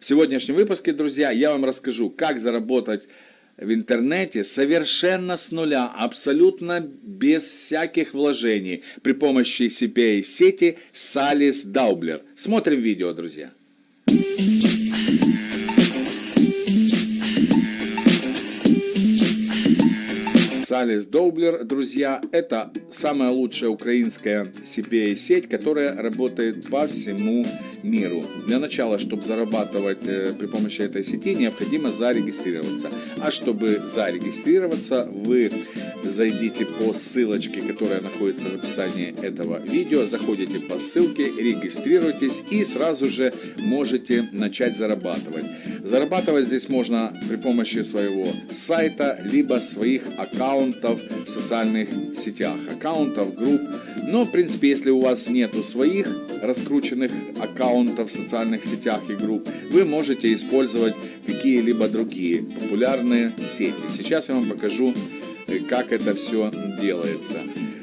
В сегодняшнем выпуске, друзья, я вам расскажу, как заработать в интернете совершенно с нуля, абсолютно без всяких вложений при помощи CPA-сети Salis Daubler. Смотрим видео, друзья. Салис Доублер, друзья, это самая лучшая украинская CPA-сеть, которая работает по всему миру. Для начала, чтобы зарабатывать э, при помощи этой сети, необходимо зарегистрироваться. А чтобы зарегистрироваться, вы зайдите по ссылочке, которая находится в описании этого видео, заходите по ссылке, регистрируйтесь и сразу же можете начать зарабатывать. Зарабатывать здесь можно при помощи своего сайта, либо своих аккаунтов в социальных сетях, аккаунтов, групп. Но, в принципе, если у вас нету своих раскрученных аккаунтов в социальных сетях и групп, вы можете использовать какие-либо другие популярные сети. Сейчас я вам покажу, э, как это все делается.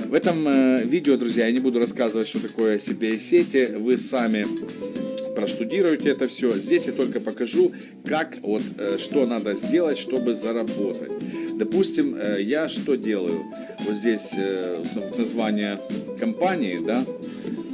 В этом э, видео, друзья, я не буду рассказывать, что такое CPA-сети. Вы сами проштудируйте это все. Здесь я только покажу, как, вот, э, что надо сделать, чтобы заработать. Допустим, я что делаю? Вот здесь название компании, да,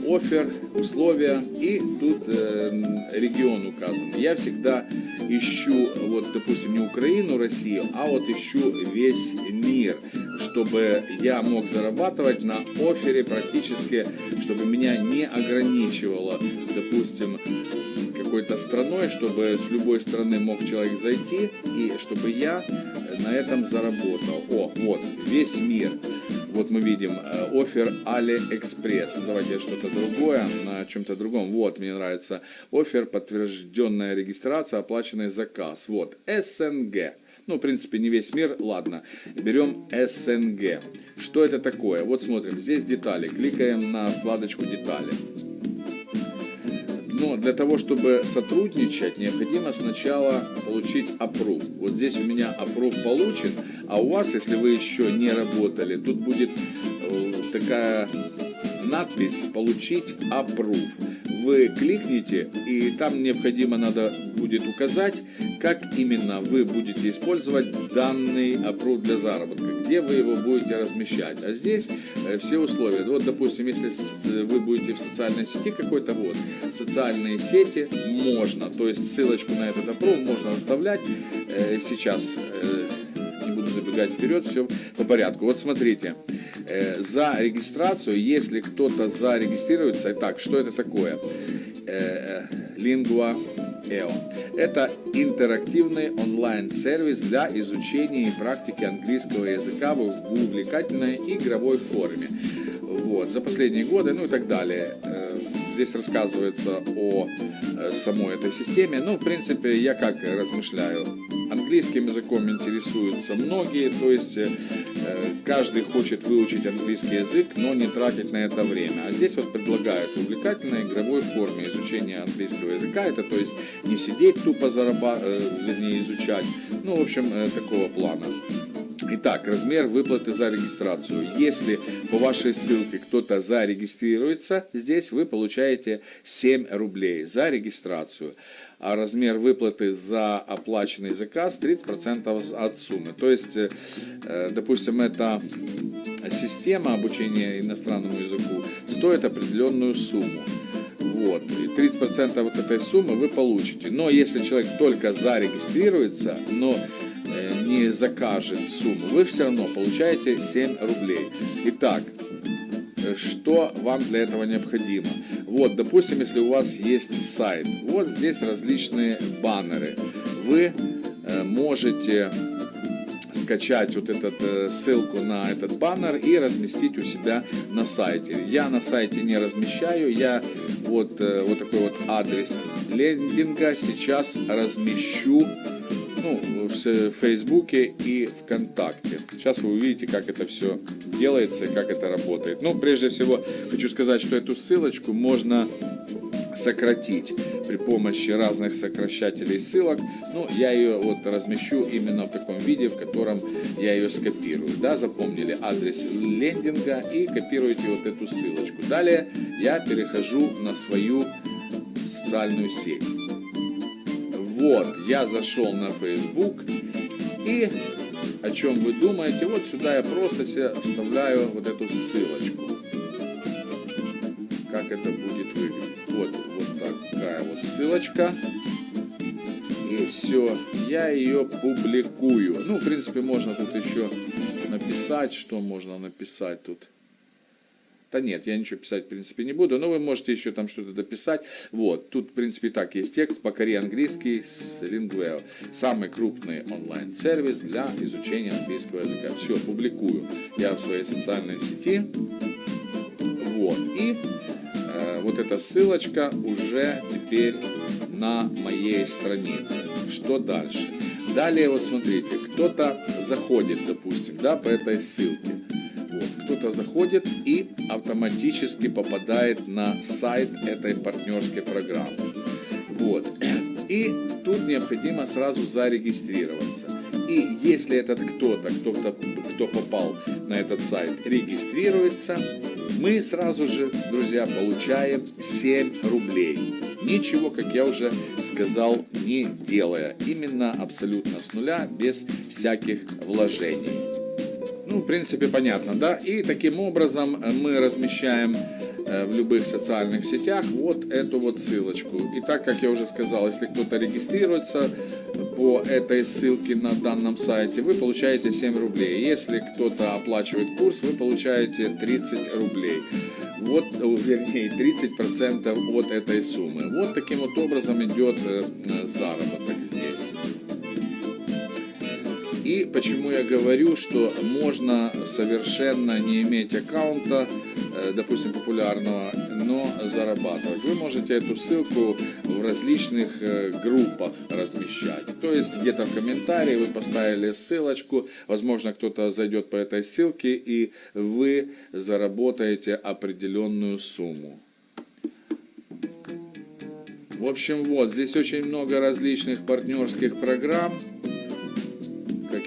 офер, условия и тут э, регион указан. Я всегда ищу, вот, допустим, не Украину, Россию, а вот ищу весь мир, чтобы я мог зарабатывать на офере практически, чтобы меня не ограничивало, допустим, какой-то страной, чтобы с любой страны мог человек зайти и чтобы я на этом заработал. О, вот, весь мир. Вот мы видим э, офер AliExpress. Давайте что-то другое, на чем-то другом. Вот, мне нравится офер, подтвержденная регистрация, оплаченный заказ. Вот, СНГ. Ну, в принципе, не весь мир, ладно. Берем СНГ. Что это такое? Вот смотрим, здесь детали. Кликаем на вкладочку детали. Но для того, чтобы сотрудничать, необходимо сначала получить опруф. Вот здесь у меня опруф получен, а у вас, если вы еще не работали, тут будет э, такая надпись «Получить опруф» вы кликните, и там необходимо надо будет указать, как именно вы будете использовать данный аппрув для заработка, где вы его будете размещать. А здесь э, все условия. Вот, допустим, если вы будете в социальной сети какой-то, вот, социальные сети можно, то есть ссылочку на этот аппрув можно оставлять. Э, сейчас э, не буду забегать вперед, все по порядку. Вот смотрите. Э, за регистрацию, если кто-то зарегистрируется, так, что это такое? Э, EO. Это интерактивный онлайн-сервис для изучения и практики английского языка в увлекательной игровой форме. Вот, за последние годы, ну и так далее. Э, здесь рассказывается о самой этой системе. Ну, в принципе, я как размышляю. Английским языком интересуются многие, то есть каждый хочет выучить английский язык, но не тратить на это время. А здесь вот предлагают увлекательной игровой форме изучения английского языка. Это то есть не сидеть тупо зарабатывать, э, вернее изучать. Ну, в общем, э, такого плана. Итак, размер выплаты за регистрацию. Если по вашей ссылке кто-то зарегистрируется, здесь вы получаете 7 рублей за регистрацию. А размер выплаты за оплаченный заказ 30% от суммы. То есть, э, допустим, эта система обучения иностранному языку стоит определенную сумму. Вот. И 30% вот этой суммы вы получите. Но если человек только зарегистрируется, но Э, не закажет сумму, вы все равно получаете 7 рублей. Итак, э, что вам для этого необходимо? Вот, допустим, если у вас есть сайт, вот здесь различные баннеры. Вы э, можете скачать вот эту ссылку на этот баннер и разместить у себя на сайте. Я на сайте не размещаю, я вот, вот такой вот адрес лендинга сейчас размещу ну, в Фейсбуке и ВКонтакте. Сейчас вы увидите, как это все делается и как это работает. Ну, прежде всего, хочу сказать, что эту ссылочку можно сократить при помощи разных сокращателей ссылок. Ну, я ее вот размещу именно в таком виде, в котором я ее скопирую. Да, запомнили адрес лендинга и копируете вот эту ссылочку. Далее я перехожу на свою социальную сеть. Вот, я зашел на Facebook и о чем вы думаете, вот сюда я просто себе вставляю вот эту ссылочку. Как это будет выглядеть. Вот, вот такая вот ссылочка. И все, я ее публикую. Ну, в принципе, можно тут еще написать, что можно написать тут. Да нет, я ничего писать, в принципе, не буду, но вы можете еще там что-то дописать. Вот, тут, в принципе, так, есть текст, покори английский с Lingueo. Самый крупный онлайн-сервис для изучения английского языка. Все, публикую я в своей социальной сети. Вот, и э, вот эта ссылочка уже теперь на моей странице. Что дальше? Далее, вот смотрите, кто-то заходит, допустим, да, по этой ссылке кто-то заходит и автоматически попадает на сайт этой партнерской программы. Вот. И тут необходимо сразу зарегистрироваться. И если этот кто-то, кто-то, кто попал на этот сайт, регистрируется, мы сразу же, друзья, получаем 7 рублей. Ничего, как я уже сказал, не делая. Именно абсолютно с нуля, без всяких вложений. В принципе, понятно, да? И таким образом мы размещаем э, в любых социальных сетях вот эту вот ссылочку. И так, как я уже сказал, если кто-то регистрируется по этой ссылке на данном сайте, вы получаете 7 рублей. Если кто-то оплачивает курс, вы получаете 30 рублей. Вот, вернее, 30% от этой суммы. Вот таким вот образом идет э, заработок здесь. И почему я говорю, что можно совершенно не иметь аккаунта, э, допустим, популярного, но зарабатывать. Вы можете эту ссылку в различных э, группах размещать. То есть где-то в комментарии вы поставили ссылочку, возможно, кто-то зайдет по этой ссылке, и вы заработаете определенную сумму. В общем, вот, здесь очень много различных партнерских программ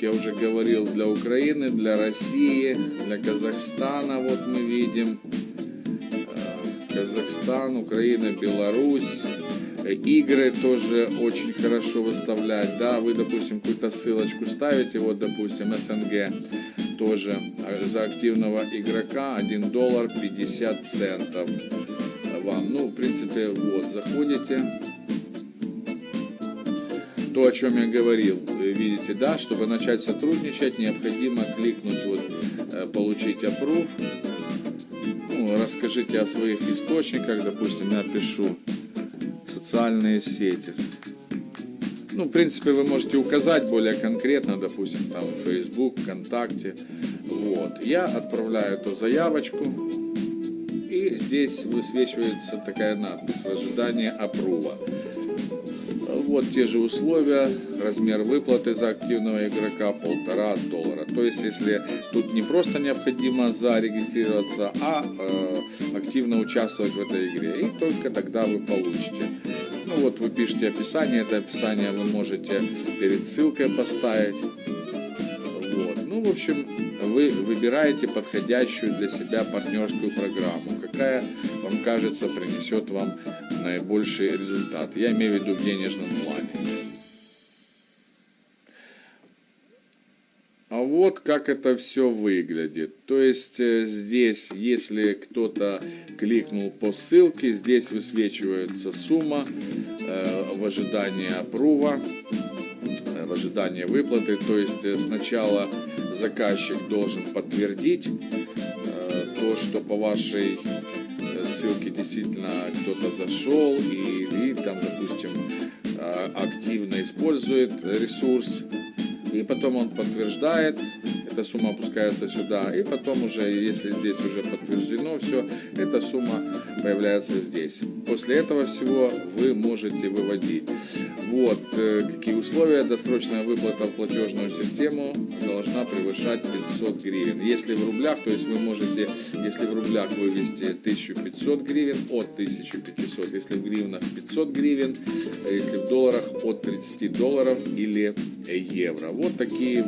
я уже говорил, для Украины, для России, для Казахстана, вот мы видим, э, Казахстан, Украина, Беларусь, игры тоже очень хорошо выставлять, да, вы, допустим, какую-то ссылочку ставите, вот, допустим, СНГ, тоже за активного игрока 1 доллар 50 центов. Вам, ну, в принципе, вот, заходите, то, о чем я говорил, видите, да, чтобы начать сотрудничать, необходимо кликнуть вот э, «Получить approve». Ну, расскажите о своих источниках, допустим, я пишу социальные сети. Ну, в принципе, вы можете указать более конкретно, допустим, там Facebook, ВКонтакте. Вот. Я отправляю эту заявочку, и здесь высвечивается такая надпись в ожидании опрува. Вот те же условия, размер выплаты за активного игрока полтора доллара. То есть, если тут не просто необходимо зарегистрироваться, а э, активно участвовать в этой игре, и только тогда вы получите. Ну вот вы пишете описание, это описание вы можете перед ссылкой поставить. Вот. Ну, в общем, вы выбираете подходящую для себя партнерскую программу, какая вам кажется принесет вам наибольший результат. Я имею в виду в денежном плане. А вот как это все выглядит. То есть э, здесь, если кто-то кликнул по ссылке, здесь высвечивается сумма э, в ожидании опрува, э, в ожидании выплаты. То есть сначала заказчик должен подтвердить то, что по вашей ссылки действительно кто-то зашел и, и там, допустим, а, активно использует ресурс, и потом он подтверждает, эта сумма опускается сюда, и потом уже, если здесь уже подтверждено все, эта сумма появляется здесь. После этого всего вы можете выводить. Вот, э, какие условия. Досрочная выплата в платежную систему должна превышать 500 гривен. Если в рублях, то есть вы можете, если в рублях вывести 1500 гривен, от 1500. Если в гривнах 500 гривен, если в долларах от 30 долларов или евро. Вот такие